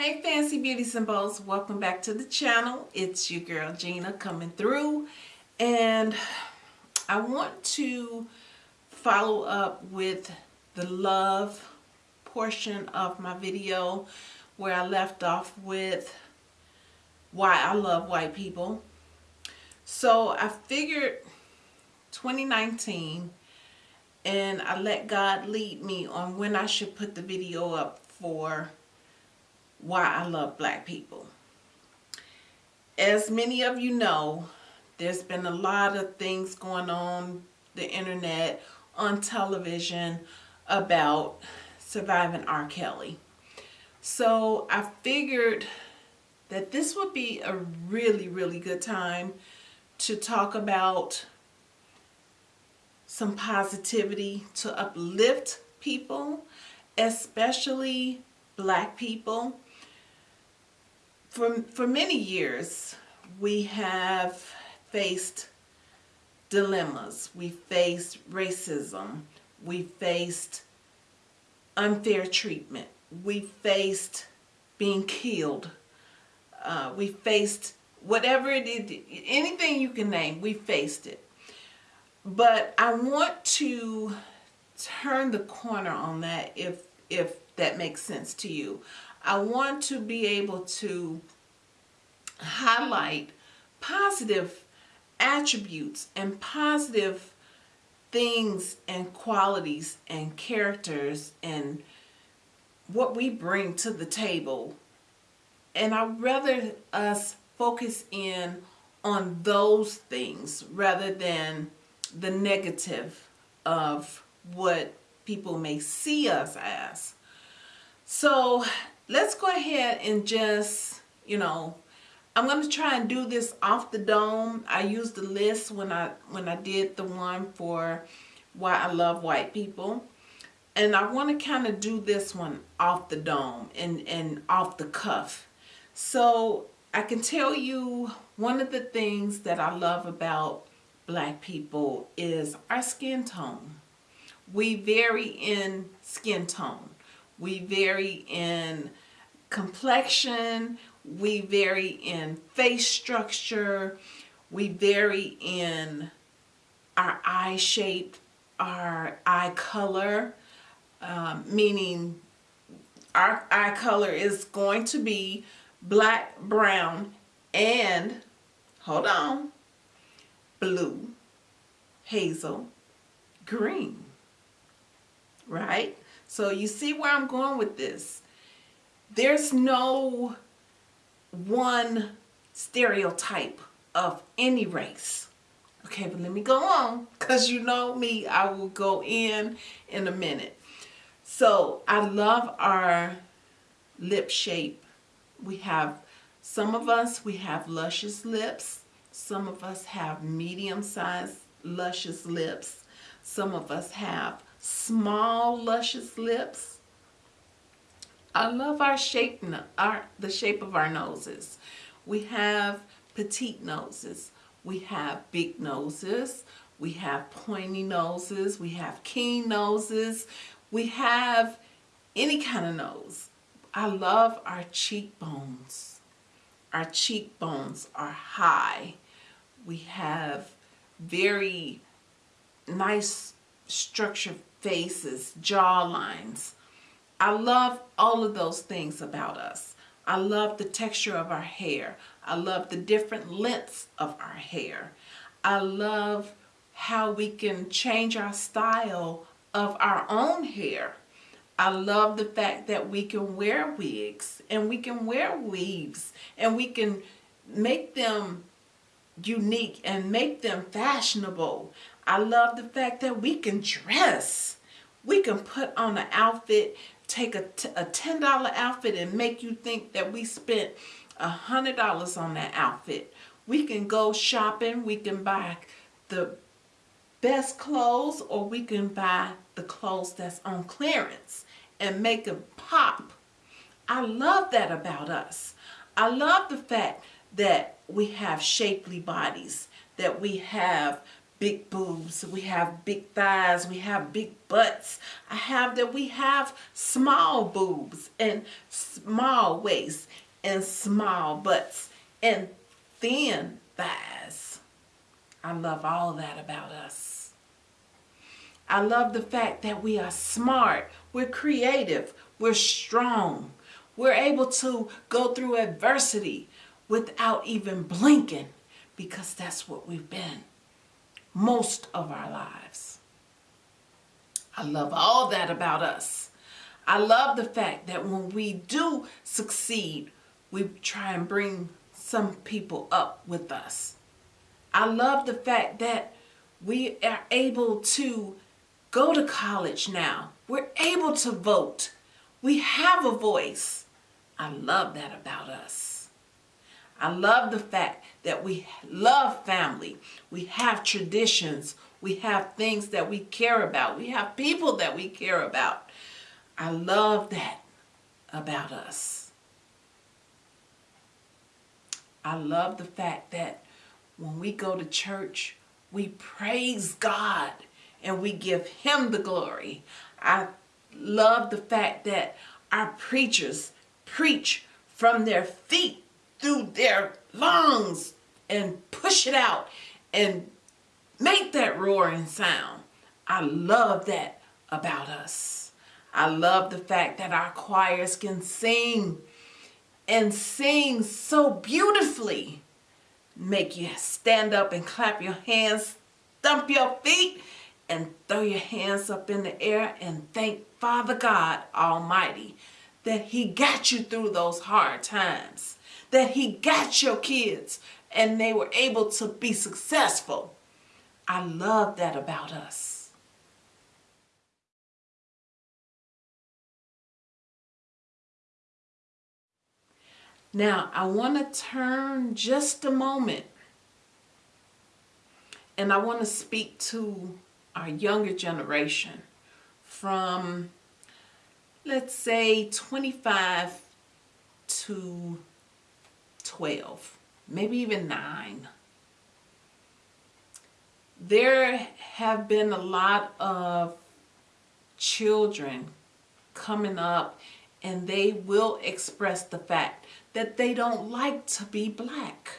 Hey Fancy Beauties and welcome back to the channel. It's your girl Gina coming through and I want to follow up with the love portion of my video where I left off with why I love white people. So I figured 2019 and I let God lead me on when I should put the video up for why I love black people. As many of you know, there's been a lot of things going on the internet, on television about surviving R. Kelly. So I figured that this would be a really, really good time to talk about some positivity to uplift people, especially black people for, for many years, we have faced dilemmas. We faced racism. We faced unfair treatment. We faced being killed. Uh, we faced whatever it is, anything you can name, we faced it. But I want to turn the corner on that if, if that makes sense to you. I want to be able to highlight positive attributes and positive things and qualities and characters and what we bring to the table. And I'd rather us focus in on those things rather than the negative of what people may see us as. So let's go ahead and just, you know, I'm going to try and do this off the dome. I used the list when I when I did the one for why I love white people. And I want to kind of do this one off the dome and, and off the cuff. So I can tell you one of the things that I love about black people is our skin tone. We vary in skin tone. We vary in complexion, we vary in face structure, we vary in our eye shape, our eye color, um, meaning our eye color is going to be black, brown, and, hold on, blue, hazel, green, right? So you see where I'm going with this. There's no one stereotype of any race. Okay, but let me go on because you know me, I will go in in a minute. So I love our lip shape. We have, some of us, we have luscious lips. Some of us have medium-sized luscious lips. Some of us have small luscious lips. I love our shape, our, the shape of our noses. We have petite noses. We have big noses. We have pointy noses. We have keen noses. We have any kind of nose. I love our cheekbones. Our cheekbones are high. We have very nice structured faces, jaw lines. I love all of those things about us. I love the texture of our hair. I love the different lengths of our hair. I love how we can change our style of our own hair. I love the fact that we can wear wigs and we can wear weaves and we can make them unique and make them fashionable. I love the fact that we can dress. We can put on an outfit, take a, a $10 outfit and make you think that we spent a $100 on that outfit. We can go shopping, we can buy the best clothes or we can buy the clothes that's on clearance and make them pop. I love that about us. I love the fact that we have shapely bodies, that we have big boobs, we have big thighs, we have big butts. I have that we have small boobs and small waists and small butts and thin thighs. I love all that about us. I love the fact that we are smart, we're creative, we're strong, we're able to go through adversity without even blinking because that's what we've been most of our lives. I love all that about us. I love the fact that when we do succeed, we try and bring some people up with us. I love the fact that we are able to go to college now. We're able to vote. We have a voice. I love that about us. I love the fact that we love family. We have traditions. We have things that we care about. We have people that we care about. I love that about us. I love the fact that when we go to church, we praise God and we give him the glory. I love the fact that our preachers preach from their feet through their lungs and push it out and make that roaring sound. I love that about us. I love the fact that our choirs can sing and sing so beautifully. Make you stand up and clap your hands, stump your feet, and throw your hands up in the air and thank Father God Almighty that He got you through those hard times that he got your kids and they were able to be successful. I love that about us. Now, I want to turn just a moment and I want to speak to our younger generation from, let's say, 25 to 12, maybe even 9. There have been a lot of children coming up and they will express the fact that they don't like to be black.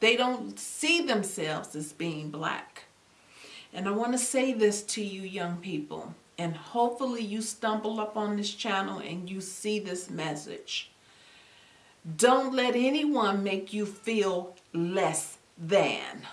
They don't see themselves as being black. And I want to say this to you young people, and hopefully you stumble up on this channel and you see this message. Don't let anyone make you feel less than.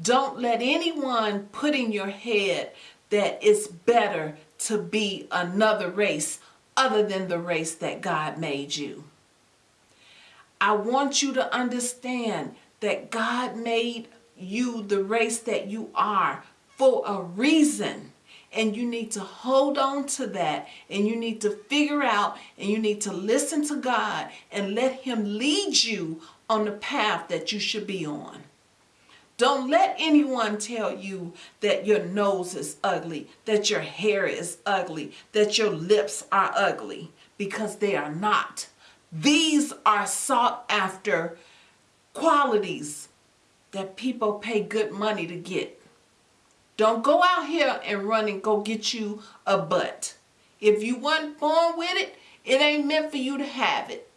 Don't let anyone put in your head that it's better to be another race other than the race that God made you. I want you to understand that God made you the race that you are for a reason and you need to hold on to that and you need to figure out and you need to listen to God and let him lead you on the path that you should be on. Don't let anyone tell you that your nose is ugly, that your hair is ugly, that your lips are ugly, because they are not. These are sought after qualities that people pay good money to get. Don't go out here and run and go get you a butt. If you weren't born with it, it ain't meant for you to have it.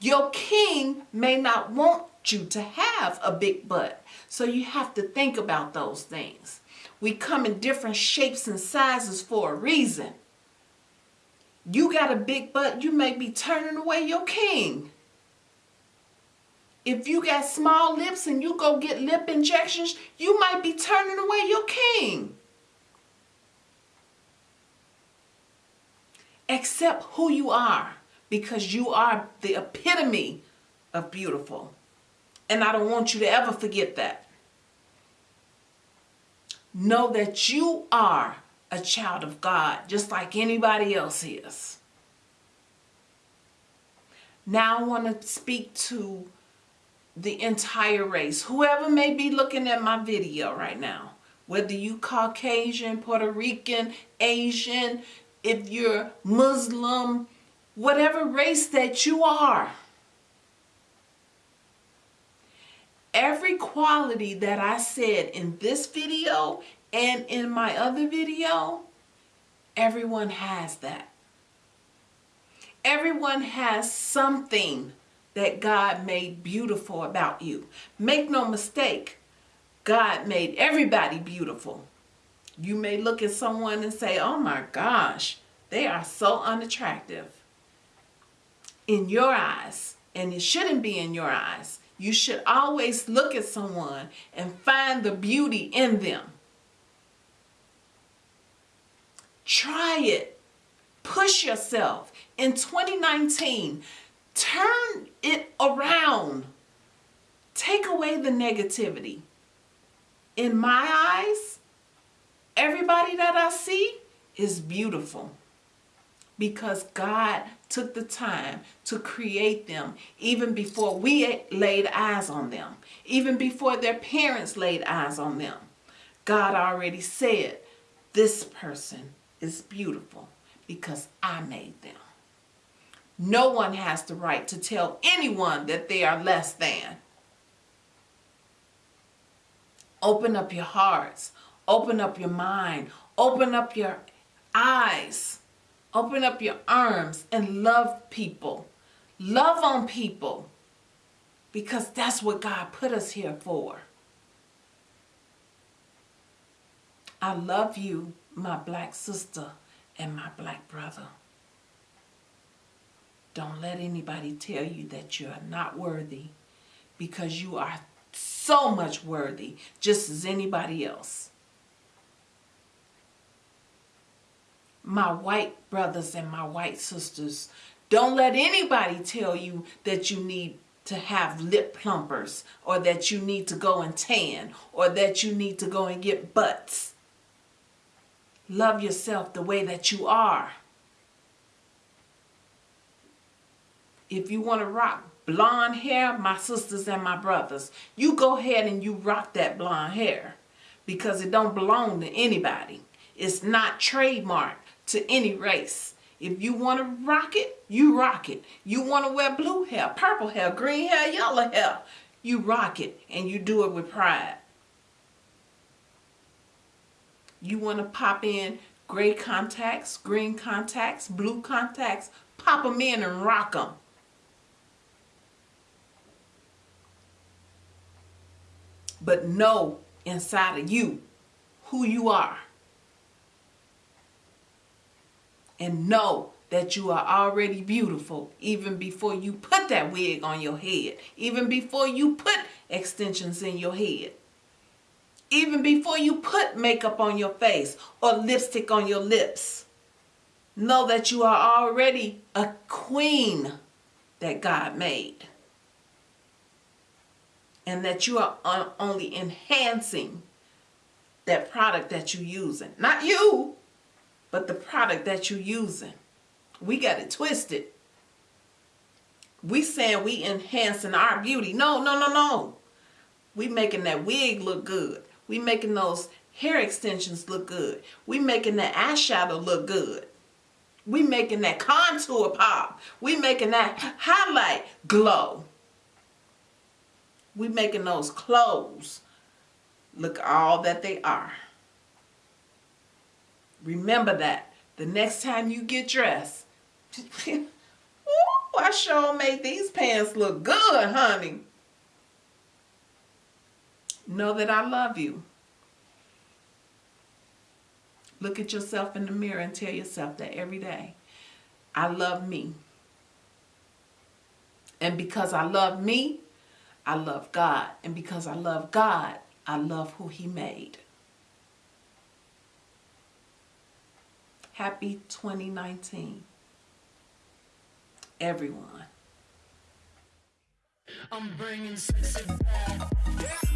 Your king may not want you to have a big butt. So you have to think about those things. We come in different shapes and sizes for a reason. You got a big butt, you may be turning away your king. If you got small lips and you go get lip injections, you might be turning away your king. Accept who you are because you are the epitome of beautiful. And I don't want you to ever forget that. Know that you are a child of God just like anybody else is. Now I want to speak to the entire race. Whoever may be looking at my video right now, whether you Caucasian, Puerto Rican, Asian, if you're Muslim, whatever race that you are, every quality that I said in this video and in my other video, everyone has that. Everyone has something that God made beautiful about you. Make no mistake, God made everybody beautiful. You may look at someone and say, oh my gosh, they are so unattractive. In your eyes, and it shouldn't be in your eyes. You should always look at someone and find the beauty in them. Try it. Push yourself. In 2019, turn it around. Take away the negativity. In my eyes, everybody that I see is beautiful because God took the time to create them even before we laid eyes on them, even before their parents laid eyes on them. God already said, this person is beautiful because I made them. No one has the right to tell anyone that they are less than. Open up your hearts. Open up your mind. Open up your eyes. Open up your arms and love people. Love on people. Because that's what God put us here for. I love you, my black sister and my black brother. Don't let anybody tell you that you're not worthy because you are so much worthy just as anybody else. My white brothers and my white sisters, don't let anybody tell you that you need to have lip plumpers or that you need to go and tan or that you need to go and get butts. Love yourself the way that you are. If you want to rock blonde hair, my sisters and my brothers, you go ahead and you rock that blonde hair because it don't belong to anybody. It's not trademarked to any race. If you want to rock it, you rock it. You want to wear blue hair, purple hair, green hair, yellow hair, you rock it and you do it with pride. You want to pop in gray contacts, green contacts, blue contacts, pop them in and rock them. But know inside of you who you are. And know that you are already beautiful even before you put that wig on your head. Even before you put extensions in your head even before you put makeup on your face or lipstick on your lips. Know that you are already a queen that God made. And that you are only enhancing that product that you're using. Not you, but the product that you're using. We got it twisted. We saying we enhancing our beauty. No, no, no, no. We making that wig look good. We making those hair extensions look good. We making that eyeshadow look good. We making that contour pop. We making that highlight glow. We making those clothes look all that they are. Remember that. The next time you get dressed, Ooh, I sure made these pants look good, honey. Know that I love you. Look at yourself in the mirror and tell yourself that every day. I love me. And because I love me, I love God. And because I love God, I love who he made. Happy 2019. Everyone. I'm bringing sexy back. Yeah.